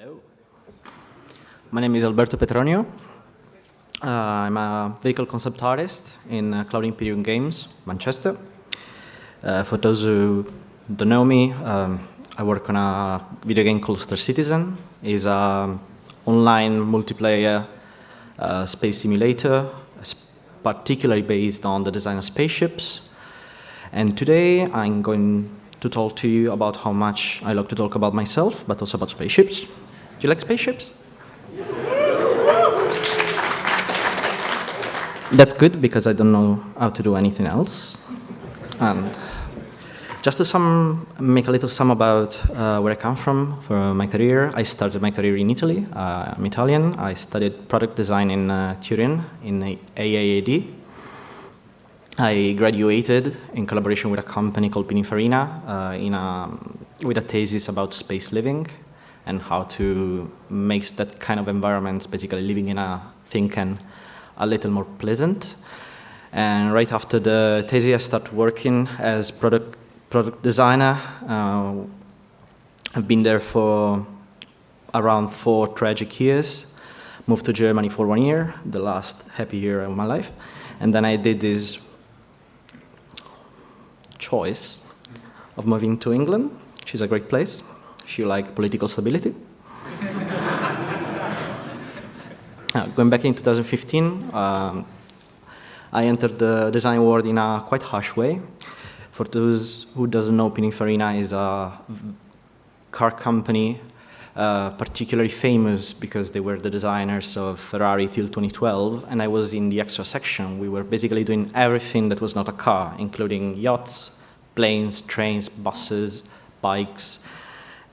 Hello. My name is Alberto Petronio. Uh, I'm a vehicle concept artist in uh, Cloud Imperium Games, Manchester. Uh, for those who don't know me, um, I work on a video game called Star Citizen. It's an online multiplayer uh, space simulator, particularly based on the design of spaceships. And today I'm going to talk to you about how much I like to talk about myself, but also about spaceships. Do you like spaceships? That's good because I don't know how to do anything else. And just to sum, make a little sum about uh, where I come from for my career. I started my career in Italy. Uh, I'm Italian. I studied product design in uh, Turin in AIAD. I graduated in collaboration with a company called Pininfarina uh, in a, with a thesis about space living and how to make that kind of environment, basically living in a thing can a little more pleasant. And right after the thesis, I started working as product, product designer. Uh, I've been there for around four tragic years. Moved to Germany for one year, the last happy year of my life. And then I did this choice of moving to England, which is a great place if you like political stability. Uh, going back in 2015, um, I entered the design world in a quite harsh way. For those who doesn't know, Pininfarina is a car company uh, particularly famous because they were the designers of Ferrari till 2012, and I was in the extra section. We were basically doing everything that was not a car, including yachts, planes, trains, buses, bikes,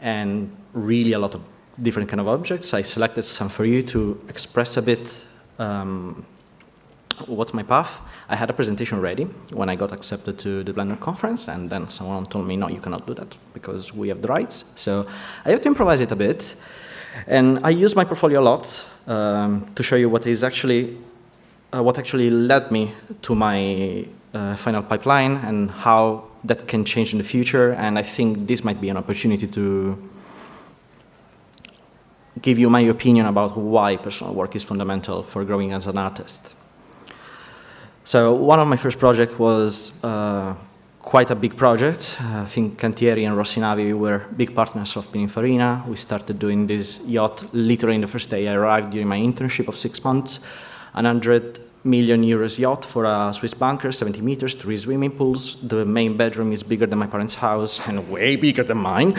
and really a lot of different kind of objects. I selected some for you to express a bit um, what's my path. I had a presentation ready when I got accepted to the Blender conference, and then someone told me, no, you cannot do that because we have the rights. So I have to improvise it a bit. And I use my portfolio a lot um, to show you what is actually, uh, what actually led me to my uh, final pipeline and how that can change in the future. And I think this might be an opportunity to give you my opinion about why personal work is fundamental for growing as an artist. So one of my first projects was uh, quite a big project. I think Cantieri and Rossinavi were big partners of Pininfarina. We started doing this yacht literally in the first day I arrived during my internship of six months. 100 million euros yacht for a Swiss banker, 70 meters, three swimming pools. The main bedroom is bigger than my parents' house and way bigger than mine.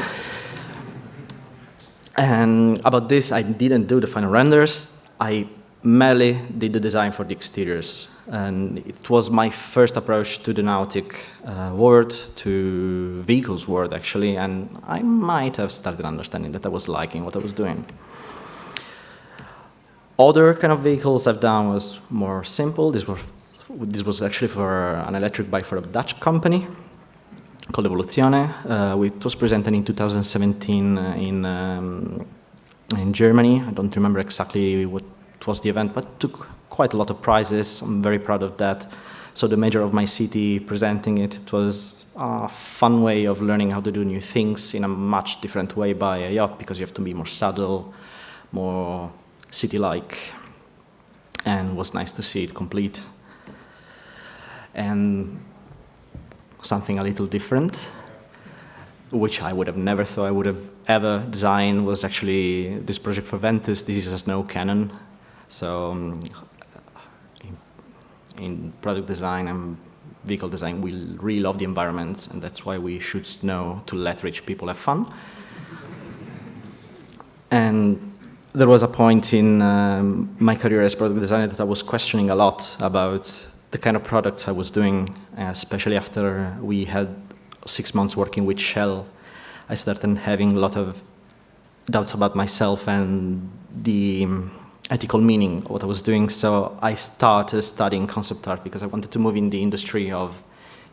And about this, I didn't do the final renders. I merely did the design for the exteriors. And it was my first approach to the nautic uh, world, to vehicles world, actually. And I might have started understanding that I was liking what I was doing. Other kind of vehicles I've done was more simple. This was, this was actually for an electric bike for a Dutch company called Evoluzione. Uh, it was presented in 2017 uh, in, um, in Germany. I don't remember exactly what was the event, but took quite a lot of prizes. I'm very proud of that. So the major of my city presenting it, it was a fun way of learning how to do new things in a much different way by a yacht because you have to be more subtle, more city-like, and was nice to see it complete. And something a little different, which I would have never thought I would have ever designed was actually this project for Ventus. This is a snow cannon. So um, in, product design and vehicle design, we really love the environments, and that's why we shoot snow to let rich people have fun. And there was a point in um, my career as product designer that I was questioning a lot about the kind of products I was doing, especially after we had six months working with Shell, I started having a lot of doubts about myself and the um, ethical meaning of what I was doing. So I started studying concept art because I wanted to move in the industry of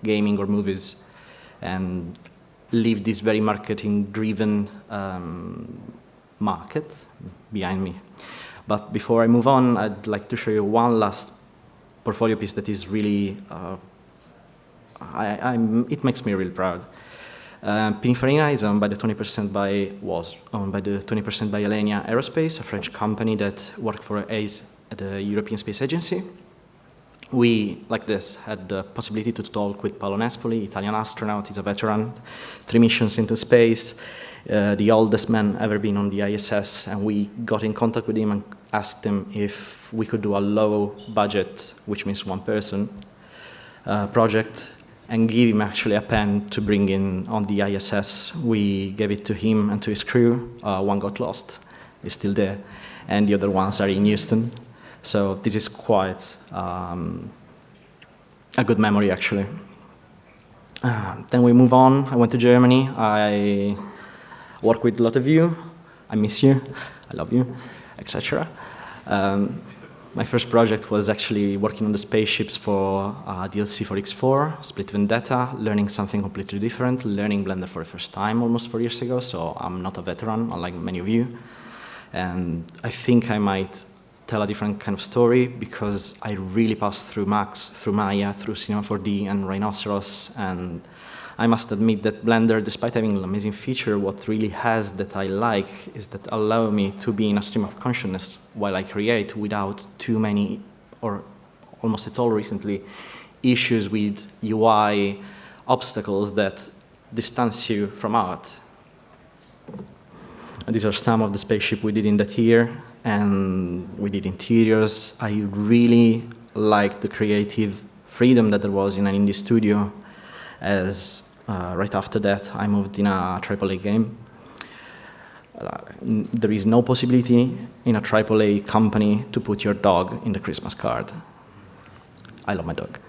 gaming or movies and leave this very marketing-driven um, market behind me. But before I move on, I'd like to show you one last portfolio piece that is really, uh, I, it makes me really proud. Uh, Pininfarina is owned by the 20% by, was owned by the 20% by Alenia Aerospace, a French company that worked for ACE at the European Space Agency. We, like this, had the possibility to talk with Paolo Nespoli, Italian astronaut, he's a veteran, three missions into space, uh, the oldest man ever been on the ISS, and we got in contact with him and asked him if we could do a low budget, which means one person, uh, project and give him actually a pen to bring in on the ISS. We gave it to him and to his crew. Uh, one got lost, is still there, and the other ones are in Houston. So this is quite um, a good memory, actually. Uh, then we move on. I went to Germany. I work with a lot of you. I miss you. I love you, etc. Um, my first project was actually working on the spaceships for uh, DLC for X4, Split Vendetta, learning something completely different, learning Blender for the first time almost four years ago, so I'm not a veteran, unlike many of you. And I think I might tell a different kind of story because I really passed through Max, through Maya, through Cinema 4D and Rhinoceros, and I must admit that Blender, despite having an amazing feature, what really has that I like is that allow me to be in a stream of consciousness while I create without too many, or almost at all recently, issues with UI obstacles that distance you from art. And these are some of the spaceship we did in that year, and we did interiors. I really liked the creative freedom that there was in an indie studio as uh, right after that I moved in a AAA game. Uh, there is no possibility in a AAA company to put your dog in the Christmas card. I love my dog.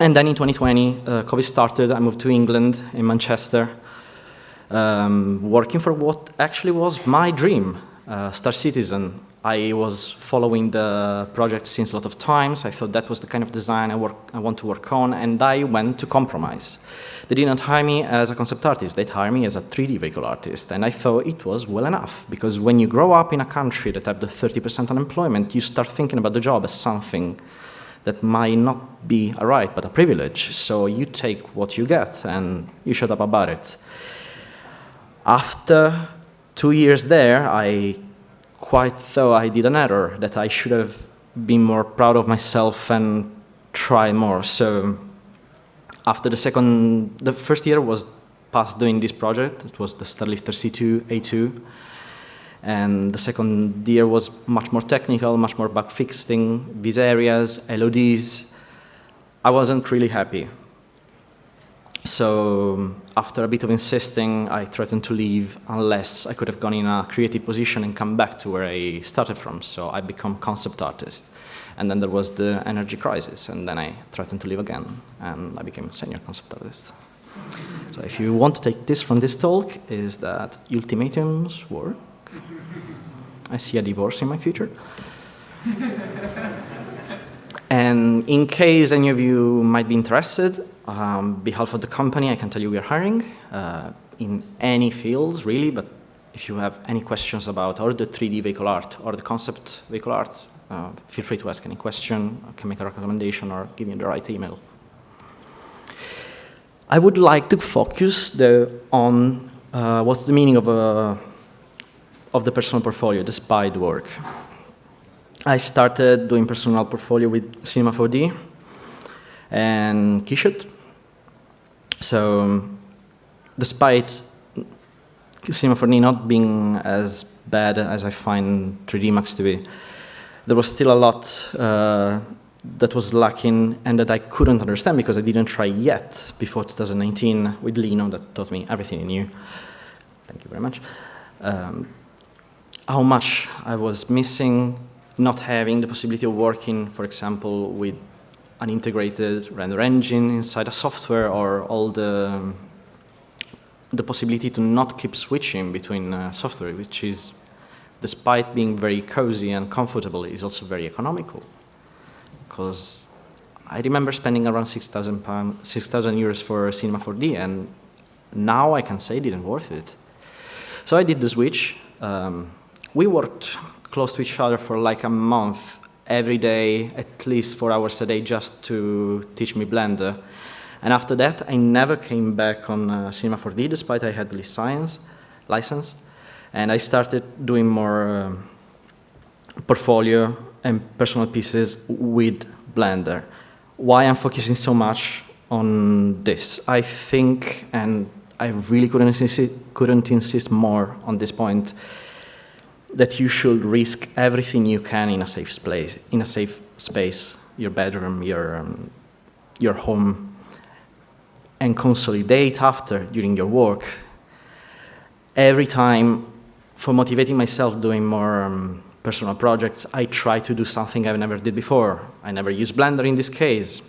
And then in 2020, uh, COVID started. I moved to England, in Manchester, um, working for what actually was my dream, uh, Star Citizen. I was following the project since a lot of times. I thought that was the kind of design I, work, I want to work on, and I went to compromise. They didn't hire me as a concept artist. They'd hire me as a 3D vehicle artist, and I thought it was well enough, because when you grow up in a country that have the 30% unemployment, you start thinking about the job as something that might not be a right, but a privilege. So you take what you get, and you shut up about it. After two years there, I quite thought I did an error, that I should have been more proud of myself and try more. So after the second, the first year was past doing this project. It was the Starlifter C2, A2. And the second year was much more technical, much more bug fixing, these areas, LODs. I wasn't really happy. So after a bit of insisting, I threatened to leave unless I could have gone in a creative position and come back to where I started from. So I become concept artist. And then there was the energy crisis, and then I threatened to leave again, and I became senior concept artist. So if you want to take this from this talk, is that ultimatums work. I see a divorce in my future. and in case any of you might be interested, um, behalf of the company, I can tell you we are hiring uh, in any fields, really, but if you have any questions about or the 3D vehicle art or the concept vehicle art, uh, feel free to ask any question, I can make a recommendation or give you the right email. I would like to focus the, on uh, what's the meaning of, a, uh, of the personal portfolio, the SPIDE work. I started doing personal portfolio with Cinema 4D and Quichot. So despite Cinema 4D not being as bad as I find 3D Max to be, there was still a lot uh, that was lacking and that I couldn't understand because I didn't try yet before 2019 with Lino that taught me everything I knew. Thank you very much. Um, how much I was missing not having the possibility of working, for example, with an integrated render engine inside a software or all the, the possibility to not keep switching between uh, software, which is, despite being very cozy and comfortable, is also very economical. Because I remember spending around 6,000 pounds, 6,000 euros for Cinema 4D, and now I can say it didn't worth it. So I did the switch. Um, we worked close to each other for like a month every day, at least four hours a day, just to teach me Blender. And after that, I never came back on uh, Cinema 4D, despite I had the science license. And I started doing more um, portfolio and personal pieces with Blender. Why I'm focusing so much on this? I think, and I really couldn't insist, couldn't insist more on this point, that you should risk everything you can in a safe space, in a safe space, your bedroom, your, um, your home, and consolidate after during your work. Every time, for motivating myself doing more um, personal projects, I try to do something I've never did before. I never used Blender in this case.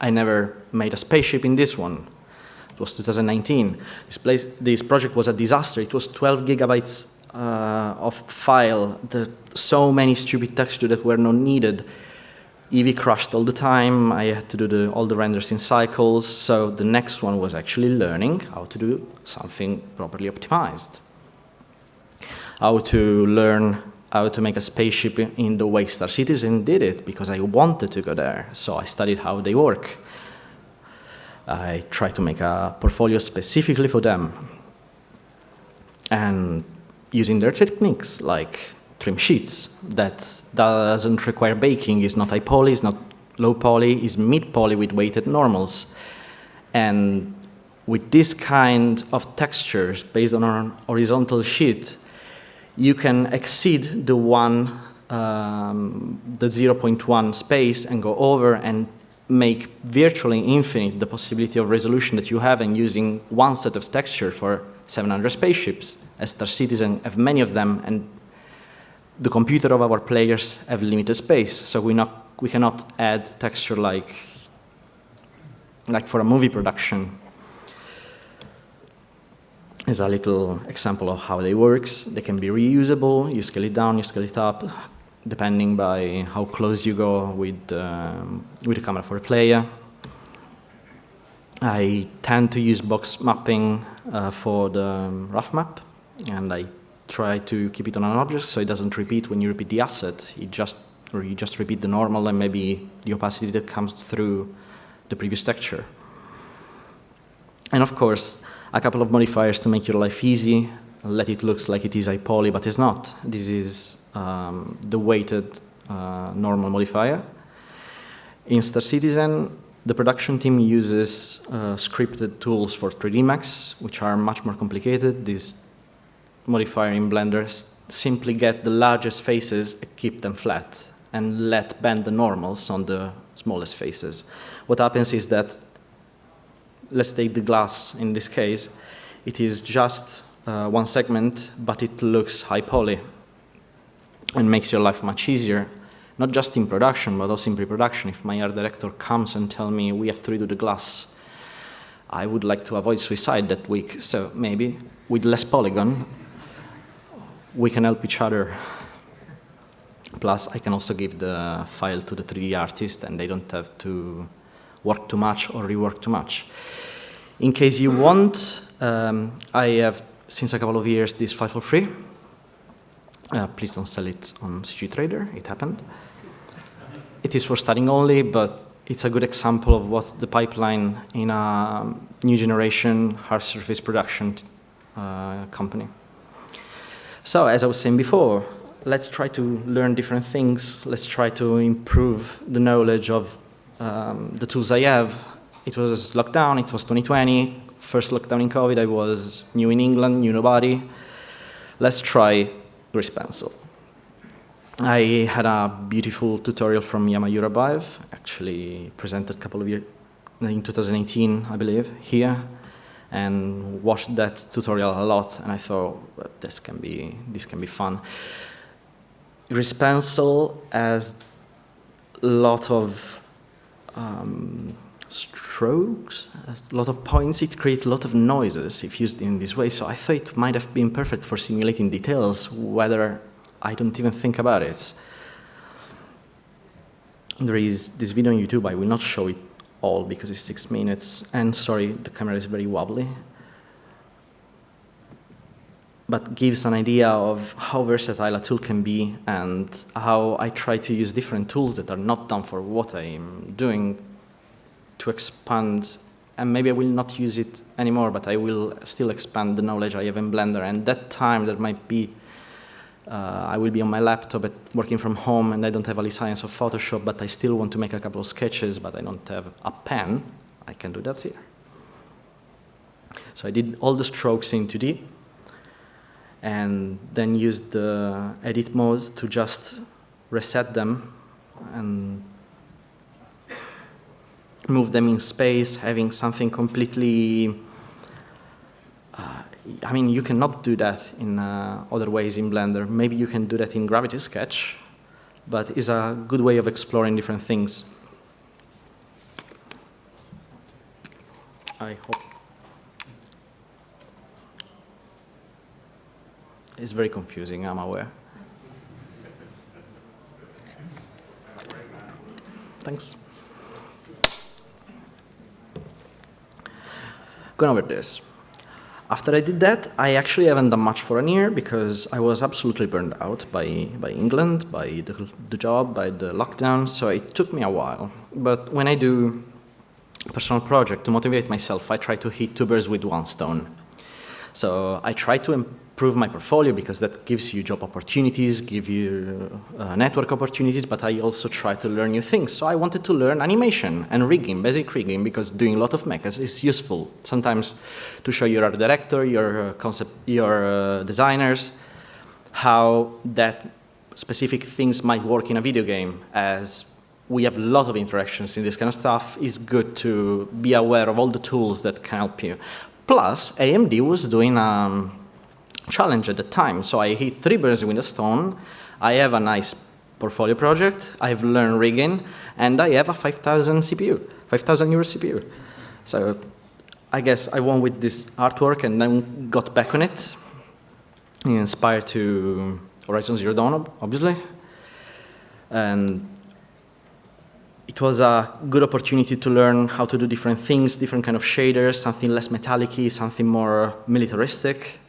I never made a spaceship in this one. It was 2019. This, place, this project was a disaster. It was 12 gigabytes uh, of file, the, so many stupid textures that were not needed. Eevee crashed all the time. I had to do the, all the renders in cycles. So the next one was actually learning how to do something properly optimized. How to learn how to make a spaceship in the way Star Citizen did it because I wanted to go there. So I studied how they work. I tried to make a portfolio specifically for them. And using their techniques like trim sheets that doesn't require baking, is not high poly, is not low poly, is mid poly with weighted normals. And with this kind of textures based on an horizontal sheet, you can exceed the one, um, the 0.1 space and go over and make virtually infinite the possibility of resolution that you have in using one set of texture for 700 spaceships. As Star Citizen have many of them, and the computer of our players have limited space, so we, not, we cannot add texture like, like for a movie production. Here's a little example of how they works. They can be reusable. You scale it down, you scale it up, depending by how close you go with, um, with the camera for a player. I tend to use box mapping uh, for the um, rough map, and I try to keep it on an object so it doesn't repeat when you repeat the asset. It just, or you just repeat the normal and maybe the opacity that comes through the previous texture. And of course, a couple of modifiers to make your life easy, let it look like it is a poly, but it's not. This is um, the weighted uh, normal modifier. In Star Citizen, the production team uses uh, scripted tools for 3D Max, which are much more complicated. This modifier in Blender simply get the largest faces and keep them flat and let bend the normals on the smallest faces. What happens is that let's take the glass in this case, it is just uh, one segment, but it looks high poly and makes your life much easier, not just in production, but also in pre-production. If my art director comes and tell me we have to redo the glass, I would like to avoid suicide that week, so maybe with less polygon, we can help each other. Plus, I can also give the file to the 3D artist and they don't have to work too much or rework too much. In case you want, um, I have, since a couple of years, this file for free. Uh, please don't sell it on CG Trader, it happened. It is for studying only, but it's a good example of what's the pipeline in a new generation hard surface production uh, company. So, as I was saying before, let's try to learn different things. Let's try to improve the knowledge of um, the tools I have. It was lockdown, it was 2020, first lockdown in COVID, I was new in England, knew nobody. Let's try Grease Pencil. I had a beautiful tutorial from Jama Jurabaev, actually presented a couple of years, in 2018, I believe, here, and watched that tutorial a lot, and I thought, this can be, this can be fun. Grease Pencil has a lot of um, strokes, a lot of points, it creates a lot of noises if used in this way. So I thought it might have been perfect for simulating details, whether I don't even think about it. There is this video on YouTube, I will not show it all because it's six minutes, and sorry, the camera is very wobbly. But gives an idea of how versatile a tool can be and how I try to use different tools that are not done for what I'm doing to expand, and maybe I will not use it anymore, but I will still expand the knowledge I have in Blender. And that time there might be, uh, I will be on my laptop at, working from home and I don't have any science of Photoshop, but I still want to make a couple of sketches, but I don't have a pen. I can do that here. So I did all the strokes in 2D and then used the edit mode to just reset them and move them in space, having something completely, uh, I mean, you cannot do that in uh, other ways in Blender. Maybe you can do that in Gravity Sketch, but it's a good way of exploring different things. I hope. It's very confusing, I'm aware. Thanks. Over this. After I did that, I actually haven't done much for a year because I was absolutely burned out by, by England, by the, the job, by the lockdown, so it took me a while. But when I do a personal project to motivate myself, I try to hit two birds with one stone. So I try to improve my portfolio because that gives you job opportunities, give you uh, network opportunities, but I also try to learn new things. So I wanted to learn animation and rigging, basic rigging, because doing a lot of mechas is useful. Sometimes to show your art director, your uh, concept, your uh, designers, how that specific things might work in a video game as we have a lot of interactions in this kind of stuff, it's good to be aware of all the tools that can help you. Plus, AMD was doing um, challenge at the time. So I hit three birds with a stone. I have a nice portfolio project. I've learned rigging, and I have a 5,000 CPU, 5,000 euro CPU. So I guess I won with this artwork and then got back on it, inspired to Horizon Zero Dawn, obviously. And it was a good opportunity to learn how to do different things, different kind of shaders, something less metallic something more militaristic.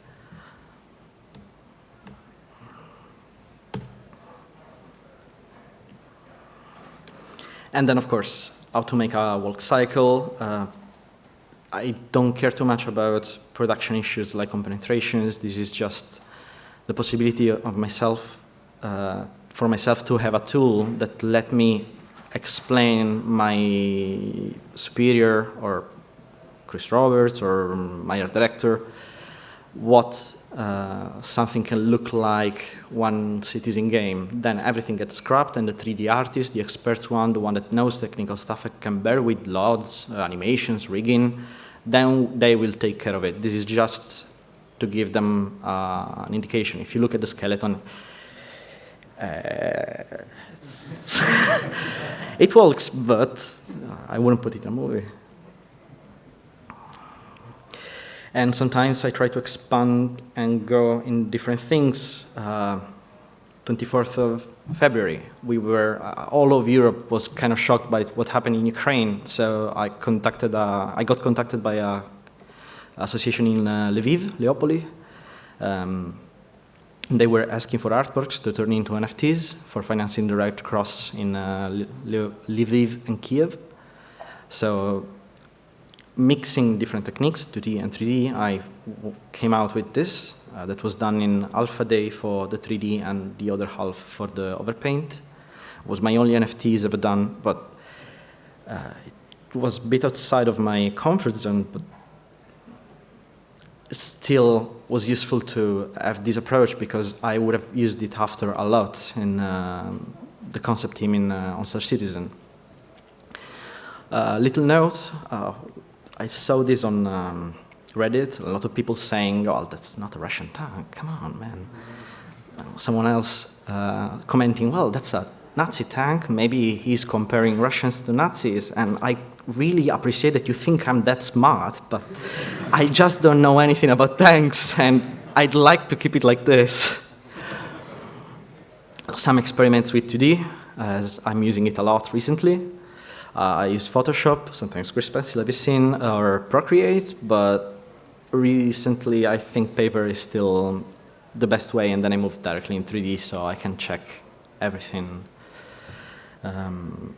And then, of course, how to make a walk cycle. Uh, I don't care too much about production issues like compenetrations. This is just the possibility of myself, uh, for myself to have a tool that let me explain my superior or Chris Roberts or my director what uh, something can look like one citizen game. Then everything gets scrapped and the 3D artist, the experts one, the one that knows technical stuff can bear with LODs, uh, animations, rigging, then they will take care of it. This is just to give them uh, an indication. If you look at the skeleton, uh, it works, but I wouldn't put it in a movie. And sometimes I try to expand and go in different things. Uh, 24th of February, we were, uh, all of Europe was kind of shocked by what happened in Ukraine. So I contacted, uh, I got contacted by a association in uh, Lviv, Leopoli. Um, they were asking for artworks to turn into NFTs for financing the Red Cross in uh, Lviv and Kiev. So mixing different techniques, 2D and 3D, I came out with this uh, that was done in alpha day for the 3D and the other half for the overpaint. It was my only NFTs ever done, but uh, it was a bit outside of my comfort zone, but it still was useful to have this approach because I would have used it after a lot in uh, the concept team in uh, on Star Citizen. Uh, little note, uh, I saw this on um, Reddit, a lot of people saying, oh, that's not a Russian tank, come on, man. Someone else uh, commenting, well, that's a Nazi tank, maybe he's comparing Russians to Nazis, and I really appreciate that you think I'm that smart, but I just don't know anything about tanks, and I'd like to keep it like this. Some experiments with 2D, as I'm using it a lot recently. Uh, I use Photoshop, sometimes you seen, or Procreate, but recently I think paper is still the best way, and then I moved directly in 3D so I can check everything. Um,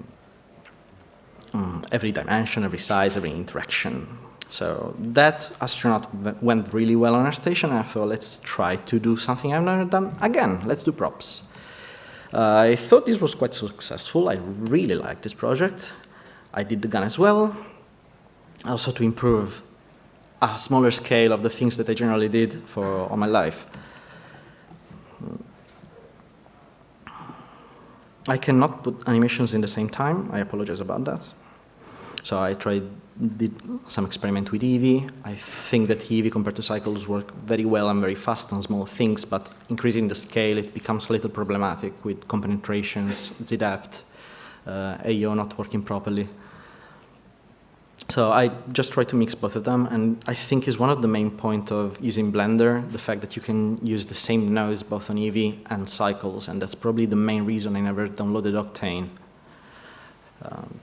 mm, every dimension, every size, every interaction. So that astronaut went really well on our station, and I thought, let's try to do something I've never done again. Let's do props. Uh, I thought this was quite successful. I really liked this project. I did the gun as well, also to improve a smaller scale of the things that I generally did for all my life. I cannot put animations in the same time. I apologize about that. So I tried, did some experiment with Eevee. I think that Eevee compared to Cycles work very well and very fast on small things, but increasing the scale, it becomes a little problematic with compenetrations, ZDepth, uh, AO not working properly. So I just try to mix both of them, and I think is one of the main point of using Blender, the fact that you can use the same nodes both on Eevee and Cycles, and that's probably the main reason I never downloaded Octane. Um,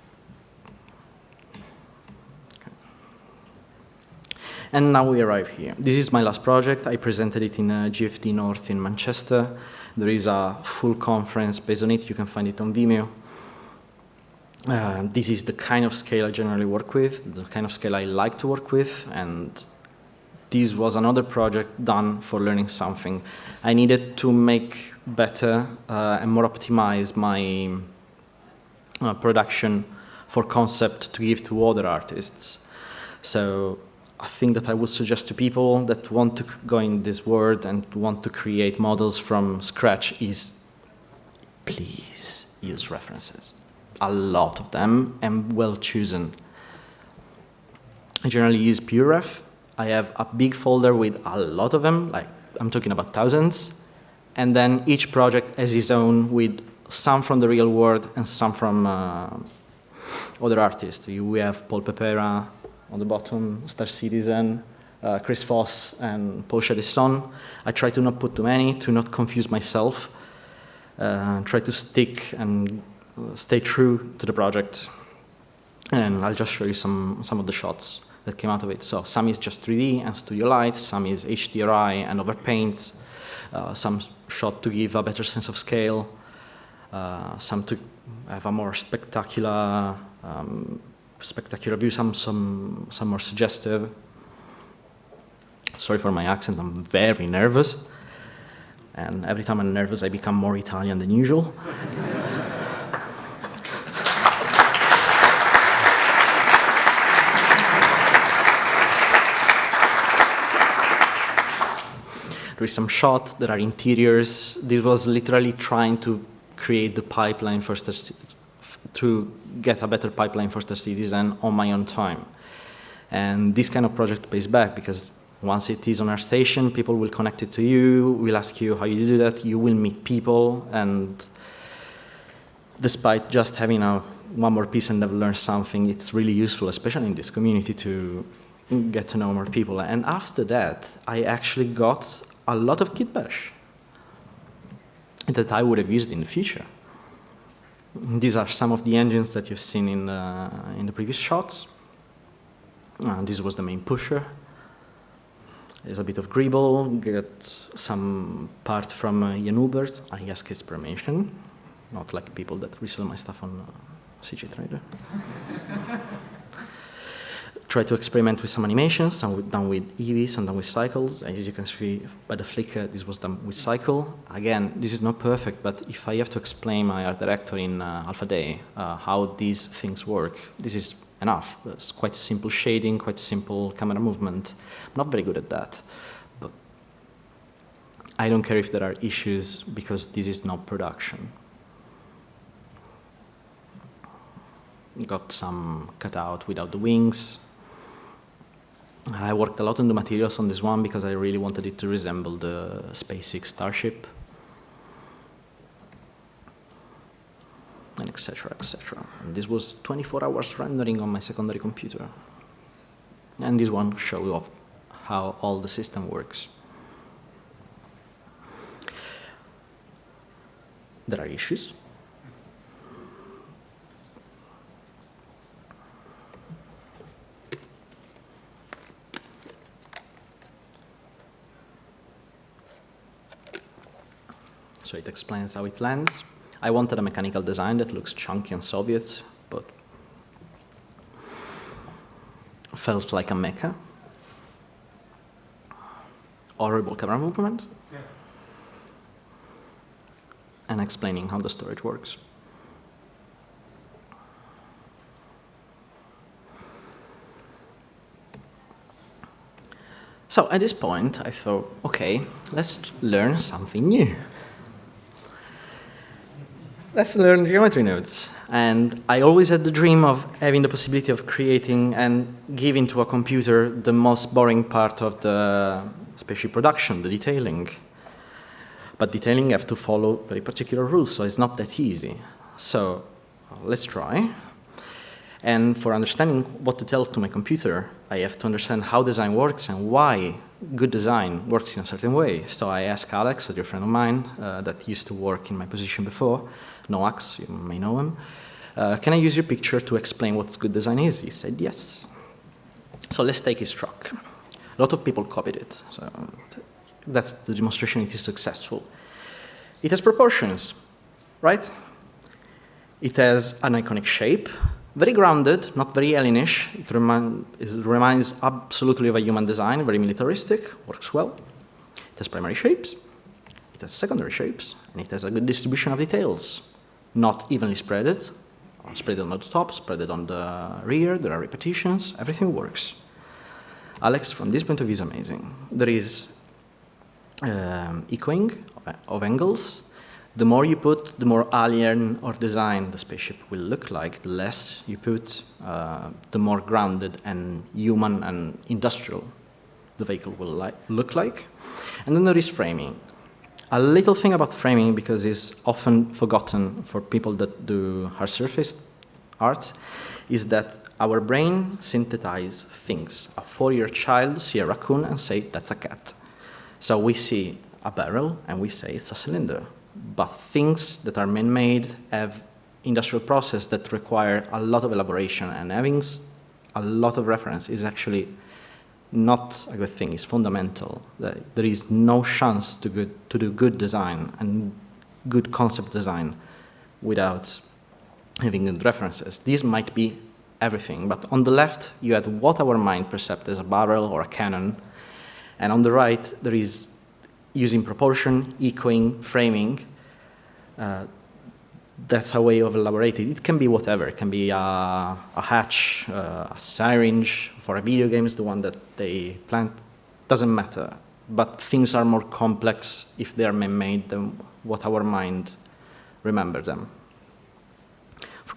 And now we arrive here. This is my last project. I presented it in uh, GFD North in Manchester. There is a full conference based on it. You can find it on Vimeo. Uh, this is the kind of scale I generally work with, the kind of scale I like to work with, and this was another project done for learning something. I needed to make better uh, and more optimize my uh, production for concept to give to other artists. So a thing that I would suggest to people that want to go in this world and want to create models from scratch is please use references. A lot of them and well chosen. I generally use PureRef. I have a big folder with a lot of them, like I'm talking about thousands. And then each project has its own with some from the real world and some from uh, other artists. We have Paul Pepera, on the bottom, Star Citizen, uh, Chris Foss, and Paul Chadeisson. I try to not put too many, to not confuse myself, uh, try to stick and stay true to the project. And I'll just show you some, some of the shots that came out of it. So some is just 3D and Studio Light, some is HDRI and overpaint, uh, some shot to give a better sense of scale, uh, some to have a more spectacular um, spectacular view, some, some, some more suggestive. Sorry for my accent, I'm very nervous. And every time I'm nervous, I become more Italian than usual. there is some shot, that are interiors. This was literally trying to create the pipeline for to get a better pipeline for Star Citizen on my own time. And this kind of project pays back because once it is on our station, people will connect it to you, will ask you how you do that, you will meet people, and despite just having a, one more piece and never learn something, it's really useful, especially in this community, to get to know more people. And after that, I actually got a lot of Kitbash that I would have used in the future. These are some of the engines that you've seen in the, in the previous shots. Uh, this was the main pusher. There's a bit of Greeble, get some part from uh, Jan Hubert. I ask his permission, not like people that resell my stuff on uh, CG Trader. try to experiment with some animations, some done with Eevee, some done with cycles. As you can see by the flicker, this was done with cycle. Again, this is not perfect, but if I have to explain my art director in uh, Alpha Day uh, how these things work, this is enough. It's quite simple shading, quite simple camera movement. I'm not very good at that, but I don't care if there are issues because this is not production. Got some cutout without the wings, I worked a lot on the materials on this one because I really wanted it to resemble the SpaceX Starship. And etc. etc. This was 24 hours rendering on my secondary computer. And this one shows off how all the system works. There are issues. So it explains how it lands. I wanted a mechanical design that looks chunky and Soviet, but felt like a mecha. Horrible camera movement. Yeah. And explaining how the storage works. So at this point, I thought, okay, let's learn something new. Let's learn geometry nodes. And I always had the dream of having the possibility of creating and giving to a computer the most boring part of the spaceship production, the detailing. But detailing have to follow very particular rules, so it's not that easy. So let's try. And for understanding what to tell to my computer, I have to understand how design works and why good design works in a certain way. So I asked Alex, a dear friend of mine uh, that used to work in my position before, Noax, you may know him, uh, can I use your picture to explain what good design is? He said yes. So let's take his truck. A lot of people copied it. So that's the demonstration it is successful. It has proportions, right? It has an iconic shape, very grounded, not very alienish. It, remi it, reminds absolutely of a human design, very militaristic, works well. It has primary shapes, it has secondary shapes, and it has a good distribution of details. Not evenly spreaded, spread on the top, spread it on the rear, there are repetitions, everything works. Alex, from this point of view, is amazing. There is um, echoing of angles, the more you put, the more alien or design the spaceship will look like. The less you put, uh, the more grounded and human and industrial the vehicle will li look like. And then there is framing. A little thing about framing, because it's often forgotten for people that do hard surface art, is that our brain synthesizes things. A four-year child see a raccoon and say, that's a cat. So we see a barrel and we say it's a cylinder but things that are man-made have industrial process that require a lot of elaboration and having a lot of reference is actually not a good thing, it's fundamental. There is no chance to, good, to do good design and good concept design without having good references. These might be everything, but on the left you had what our mind perceives as a barrel or a cannon, and on the right there is using proportion, echoing, framing, that's a way of elaborating. It can be whatever. It can be a, a hatch, uh, a syringe for a video game is the one that they plant. Doesn't matter. But things are more complex if they are man-made than what our mind remembers them.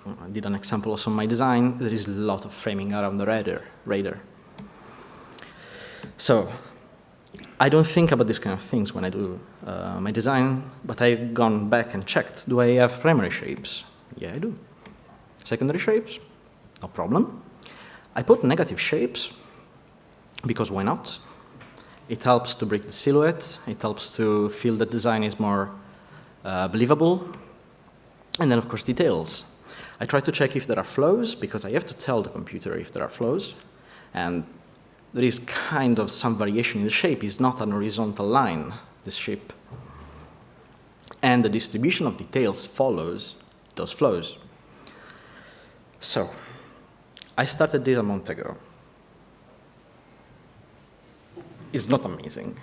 I did an example also in my design. There is a lot of framing around the radar. radar. So I don't think about these kind of things when I do uh, my design, but I've gone back and checked. Do I have primary shapes? Yeah, I do. Secondary shapes? No problem. I put negative shapes, because why not? It helps to break the silhouette. It helps to feel the design is more uh, believable. And then, of course, details. I try to check if there are flows, because I have to tell the computer if there are flows. And there is kind of some variation in the shape. It's not an horizontal line, this shape. And the distribution of details follows those flows. So, I started this a month ago. It's not amazing.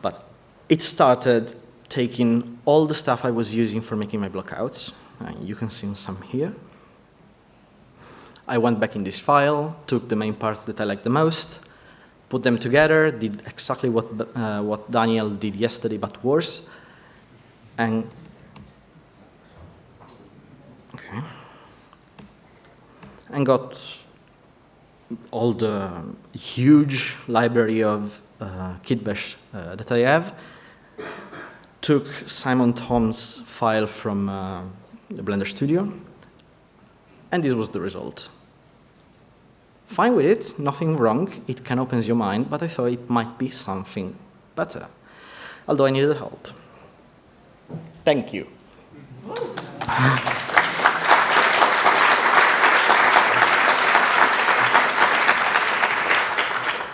But it started taking all the stuff I was using for making my blockouts. Uh, you can see some here. I went back in this file, took the main parts that I liked the most, put them together, did exactly what, uh, what Daniel did yesterday, but worse, and okay, and got all the huge library of uh, Kitbash uh, that I have, took Simon Thommes file from uh, the Blender Studio, and this was the result. Fine with it, nothing wrong, it can open your mind, but I thought it might be something better. Although I needed help. Thank you.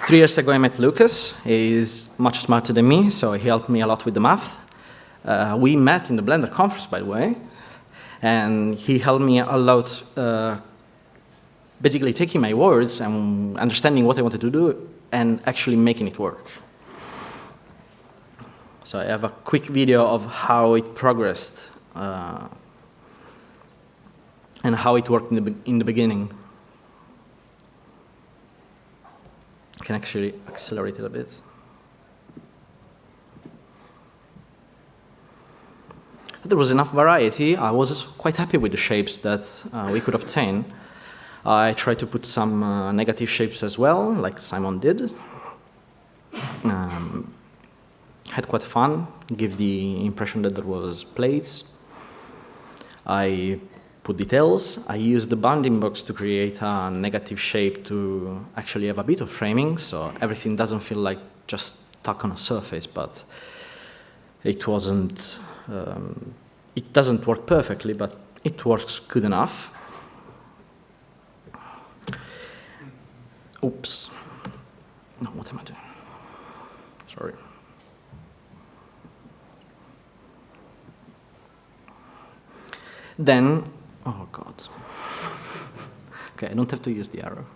Three years ago I met Lucas. He's much smarter than me, so he helped me a lot with the math. Uh, we met in the Blender conference, by the way, and he helped me a lot uh, basically taking my words and understanding what I wanted to do and actually making it work. So I have a quick video of how it progressed uh, and how it worked in the, in the beginning. I can actually accelerate it a bit. There was enough variety. I was quite happy with the shapes that uh, we could obtain. I tried to put some uh, negative shapes as well, like Simon did. Um, had quite fun, give the impression that there was plates. I put details. I used the bounding box to create a negative shape to actually have a bit of framing, so everything doesn't feel like just stuck on a surface, but it wasn't, um, it doesn't work perfectly, but it works good enough. Oops. No, what am I doing? Sorry. Then, oh God. okay, I don't have to use the arrow.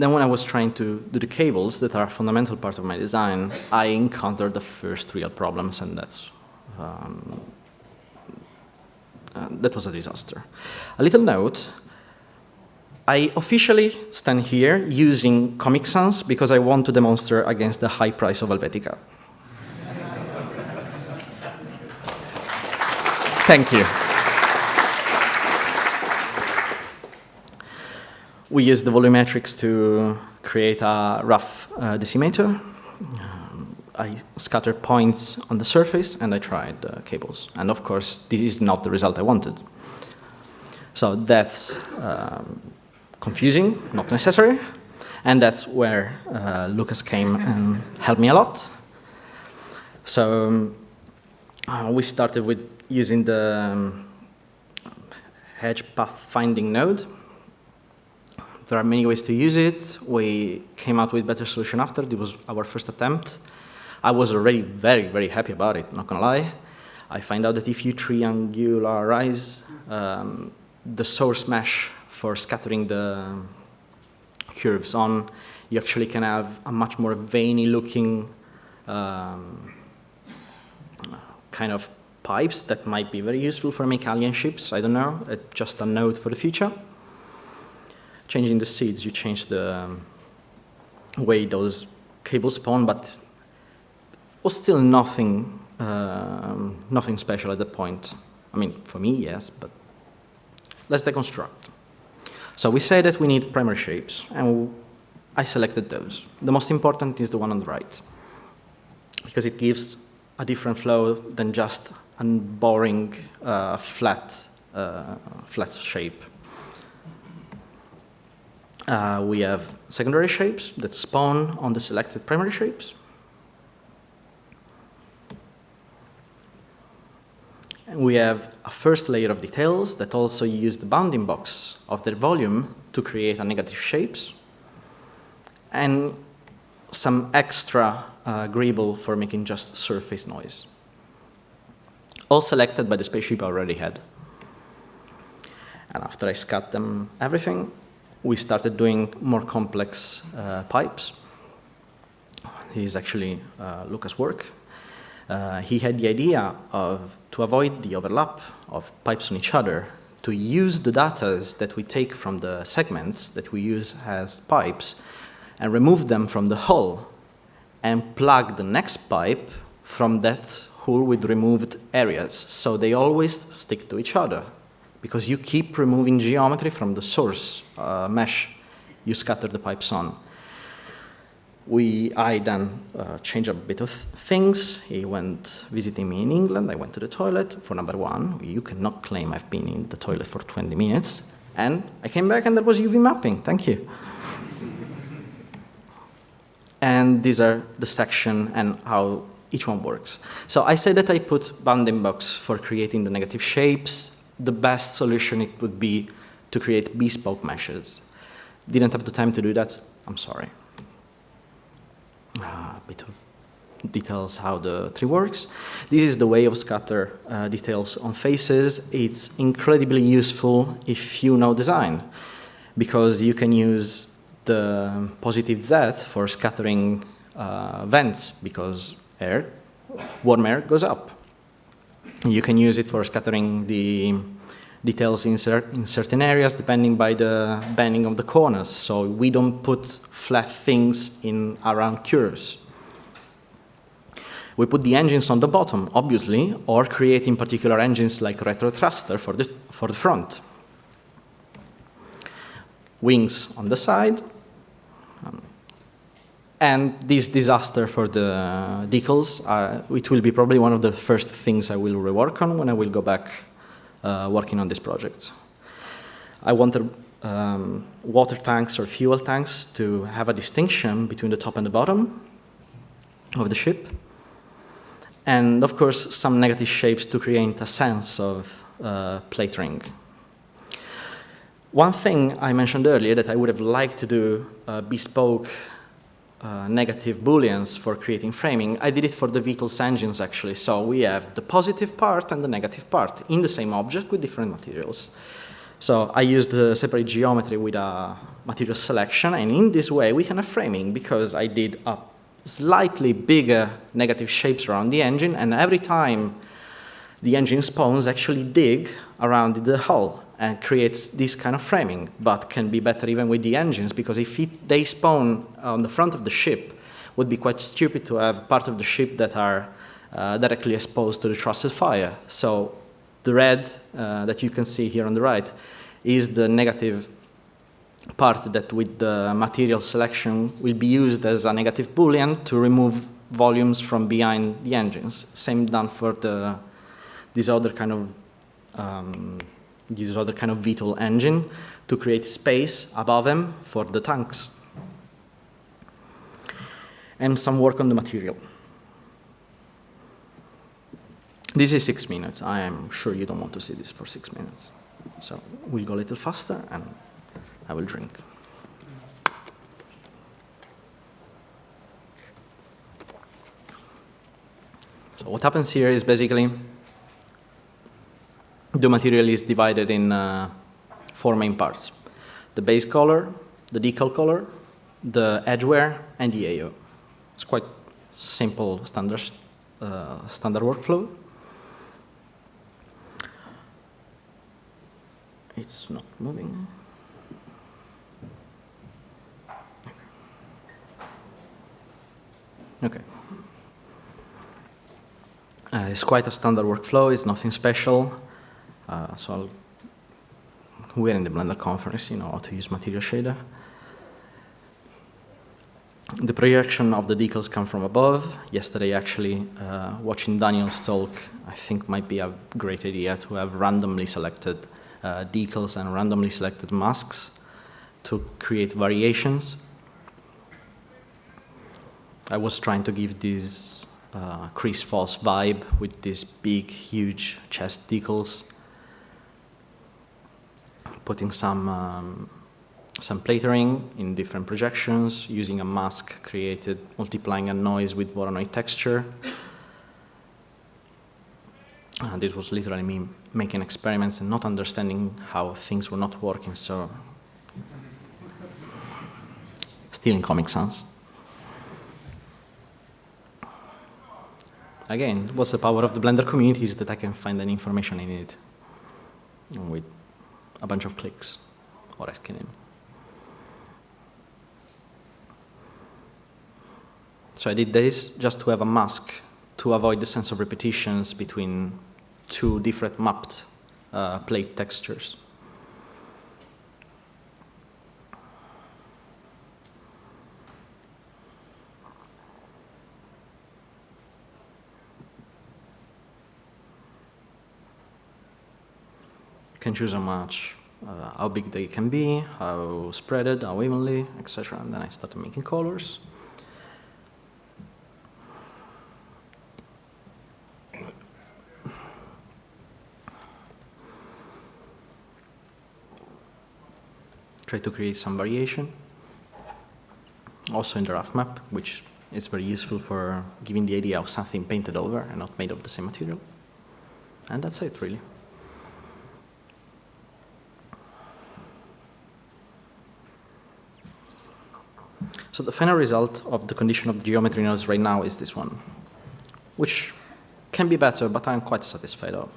Then when I was trying to do the cables that are a fundamental part of my design, I encountered the first real problems, and that's um, uh, that was a disaster. A little note, I officially stand here using Comic Sans because I want to demonstrate against the high price of Helvetica. Thank you. We use the volumetrics to create a rough uh, decimator. Um, I scattered points on the surface and I tried uh, cables. And of course, this is not the result I wanted. So that's um, confusing, not necessary. And that's where uh, Lucas came and helped me a lot. So um, uh, we started with using the um, edge path finding node. There are many ways to use it. We came out with better solution after. It was our first attempt. I was already very, very happy about it, not gonna lie. I find out that if you triangularize um, the source mesh for scattering the curves on, you actually can have a much more veiny looking um, kind of pipes that might be very useful for Maykalian ships. I don't know, uh, just a note for the future. Changing the seeds, you change the um, way those cables spawn, but was still nothing, um, nothing special at that point. I mean, for me, yes, but let's deconstruct. So we say that we need primary shapes, and I selected those. The most important is the one on the right, because it gives a different flow than just and boring uh, flat, uh, flat shape. Uh, we have secondary shapes that spawn on the selected primary shapes. And we have a first layer of details that also use the bounding box of their volume to create a negative shapes. And some extra uh, for making just surface noise all selected by the spaceship I already had. And after I scat them everything, we started doing more complex uh, pipes. Is actually uh, Lucas' work. Uh, he had the idea of, to avoid the overlap of pipes on each other, to use the data that we take from the segments that we use as pipes and remove them from the hull and plug the next pipe from that hull with removed areas. So they always stick to each other because you keep removing geometry from the source uh, mesh you scatter the pipes on. We, I then uh, changed a bit of things. He went visiting me in England. I went to the toilet for number one. You cannot claim I've been in the toilet for 20 minutes. And I came back and there was UV mapping. Thank you. and these are the section and how each one works. So I said that I put bounding box for creating the negative shapes. The best solution it would be to create bespoke meshes. Didn't have the time to do that. I'm sorry. Ah, a bit of details how the tree works. This is the way of scatter uh, details on faces. It's incredibly useful if you know design, because you can use the positive Z for scattering uh, vents, because air, warm air goes up. You can use it for scattering the details in, cer in, certain areas depending by the bending of the corners. So we don't put flat things in around curves. We put the engines on the bottom, obviously, or creating particular engines like retro thruster for the, for the front. Wings on the side, um, and this disaster for the decals, uh, it will be probably one of the first things I will rework on when I will go back uh, working on this project. I wanted um, water tanks or fuel tanks to have a distinction between the top and the bottom of the ship. And of course, some negative shapes to create a sense of uh, plate ring. One thing I mentioned earlier that I would have liked to do uh, bespoke uh, negative booleans for creating framing, I did it for the Beetle's engines actually. So we have the positive part and the negative part in the same object with different materials. So I used the separate geometry with a material selection, and in this way we can have framing because I did a slightly bigger negative shapes around the engine, and every time the engine spawns actually dig around the hull and creates this kind of framing, but can be better even with the engines, because if it, they spawn on the front of the ship, would be quite stupid to have part of the ship that are uh, directly exposed to the trusted fire. So the red uh, that you can see here on the right is the negative part that with the material selection will be used as a negative boolean to remove volumes from behind the engines. Same done for the, this other kind of um, this other kind of VTOL engine to create space above them for the tanks. And some work on the material. This is six minutes. I am sure you don't want to see this for six minutes. So we'll go a little faster and I will drink. So what happens here is basically the material is divided in uh, four main parts. The base color, the decal color, the edge wear, and the AO. It's quite simple standard, uh, standard workflow. It's not moving. Okay. Uh, it's quite a standard workflow, it's nothing special. Uh, so I'll, we're in the Blender conference, you know how to use Material Shader. The projection of the decals come from above. Yesterday, actually, uh, watching Daniel's talk, I think might be a great idea to have randomly selected uh, decals and randomly selected masks to create variations. I was trying to give this uh, Chris Foss vibe with these big, huge chest decals putting some, um, some platering in different projections, using a mask created, multiplying a noise with Voronoi texture. Uh, this was literally me making experiments and not understanding how things were not working, so still in Comic Sans. Again, what's the power of the Blender community is that I can find any information I need with a bunch of clicks or SKNIM. So I did this just to have a mask to avoid the sense of repetitions between two different mapped uh, plate textures. Can choose how much, uh, how big they can be, how spreaded, how evenly, etc. And then I started making colors. Try to create some variation. Also in the rough map, which is very useful for giving the idea of something painted over and not made of the same material. And that's it, really. So the final result of the condition of geometry nodes right now is this one, which can be better, but I'm quite satisfied of.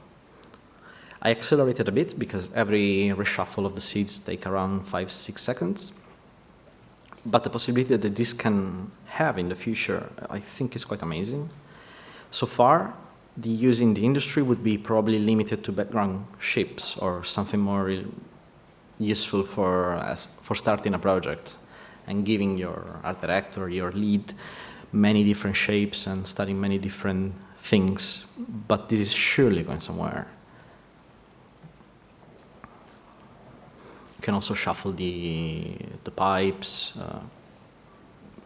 I accelerated a bit because every reshuffle of the seeds take around five, six seconds. But the possibility that this can have in the future, I think is quite amazing. So far, the use in the industry would be probably limited to background shapes or something more useful for, for starting a project and giving your art director, your lead, many different shapes and studying many different things. But this is surely going somewhere. You can also shuffle the, the pipes, uh,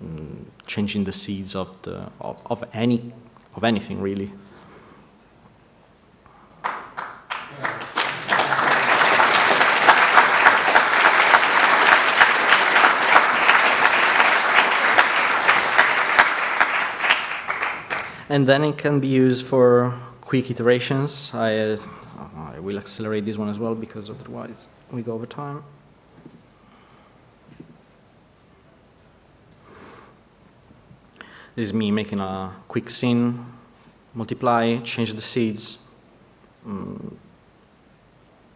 mm, changing the seeds of, the, of, of, any, of anything really. And then it can be used for quick iterations. I, uh, I will accelerate this one as well because otherwise we go over time. This is me making a quick scene, multiply, change the seeds, um,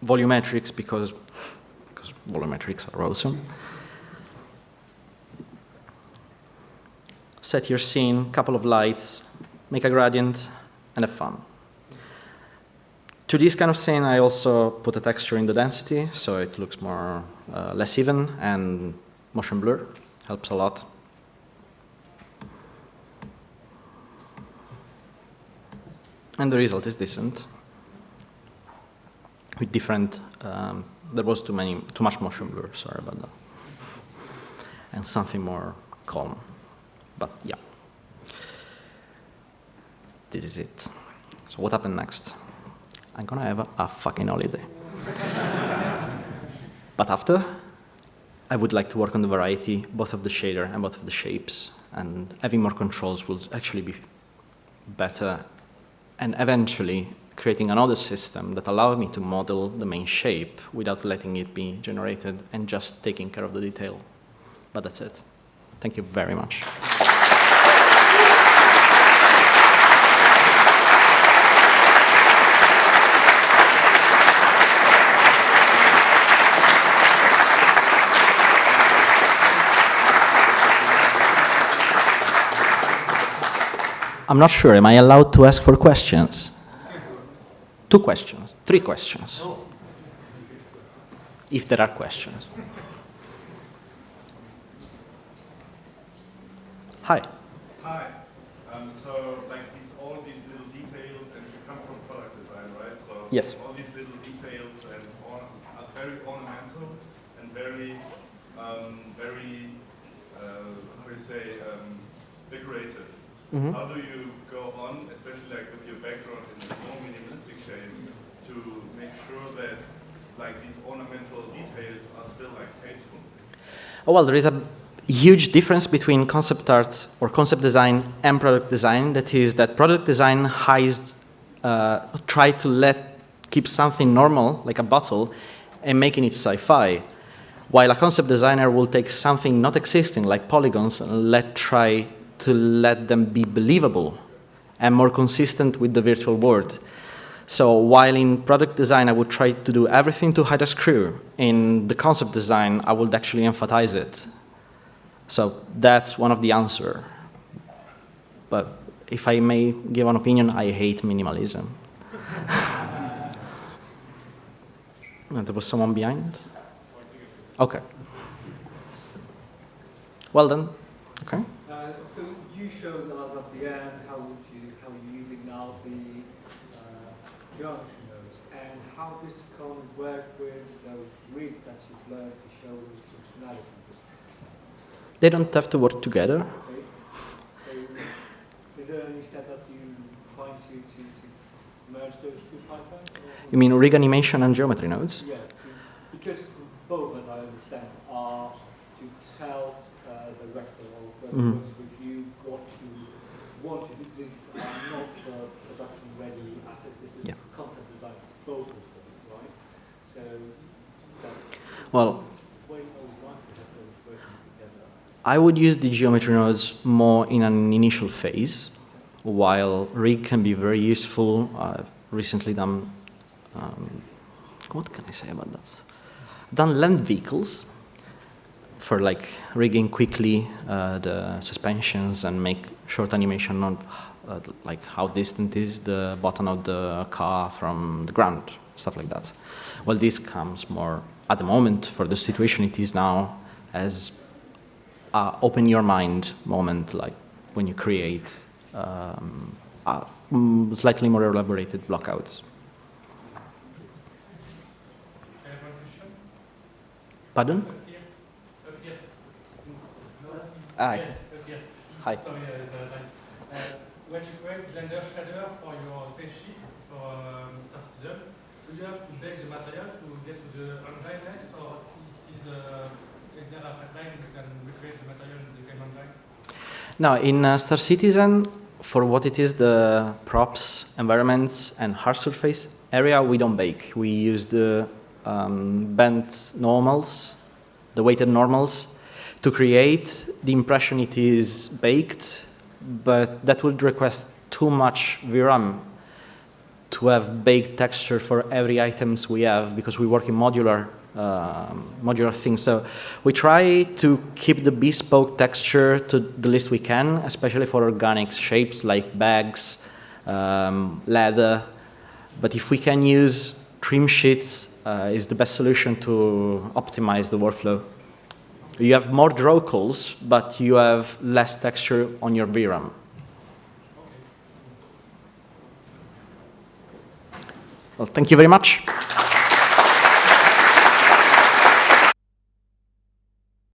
volumetrics because, because volumetrics are awesome. Set your scene, couple of lights, make a gradient, and have fun. To this kind of scene, I also put a texture in the density, so it looks more uh, less even, and motion blur helps a lot. And the result is decent. With different, um, there was too many, too much motion blur, sorry about that. And something more calm, but yeah this is it. So what happened next? I'm gonna have a, fucking holiday. but after, I would like to work on the variety, both of the shader and both of the shapes, and having more controls will actually be better, and eventually creating another system that allows me to model the main shape without letting it be generated and just taking care of the detail. But that's it. Thank you very much. I'm not sure. Am I allowed to ask for questions? Two questions, three questions. If there are questions. Hi. Hi. Um, so, like, it's all these little details, and you come from product design, right? So, yes. all these little details and all are very ornamental and very, um, very, uh, how do you say, um, decorative. Mm -hmm. How do you go on, especially like with your background in more minimalistic shapes, to make sure that like these ornamental details are still like tasteful? Oh, well, there is a huge difference between concept art or concept design and product design. That is that product design hides, uh, try to let keep something normal, like a bottle, and making it sci-fi. While a concept designer will take something not existing, like polygons, and let try to let them be believable and more consistent with the virtual world. So while in product design, I would try to do everything to hide a screw, in the concept design, I would actually emphasize it. So that's one of the answer. But if I may give an opinion, I hate minimalism. there was someone behind? Okay. Well done. Okay showed us at the end how would you how you're using now the uh, geometry nodes and how this can work with those grids that you've learned to show functionality. They don't have to work together. Okay. So is there any step that you trying to, to, to merge those two pipelines? You mean rig animation and geometry nodes? Yeah, to, because both, as I understand, are to tell uh, uh, the rector or mm. with you what you wanted. These are not the production ready assets. This is yeah. concept design proposal for you, right? So well, I would use the geometry nodes more in an initial phase, while rig can be very useful. I've recently done, um, what can I say about that? I've done land vehicles, for like rigging quickly uh, the suspensions and make short animation on uh, like how distant is the bottom of the car from the ground, stuff like that. Well, this comes more at the moment for the situation it is now as uh, open your mind moment, like when you create um, mm, slightly more elaborated blockouts. I have one question. Pardon? Up here. Up here. No? Ah, Yes, here. Hi. Sorry, uh. Uh, when you create Blender shader for your spaceship, for um, Star Citizen, do you have to bake the material to get to the engine next, or is, uh, is there a pipeline you can recreate the material in the game engine? Now, in uh, Star Citizen, for what it is, the props, environments, and hard surface area, we don't bake. We use the um, bent normals, the weighted normals, to create the impression it is baked, but that would request too much VRAM to have baked texture for every items we have because we work in modular um, modular things. So we try to keep the bespoke texture to the least we can, especially for organic shapes like bags, um, leather. But if we can use trim sheets, uh, is the best solution to optimize the workflow. You have more draw calls, but you have less texture on your VRAM. Well, thank you very much.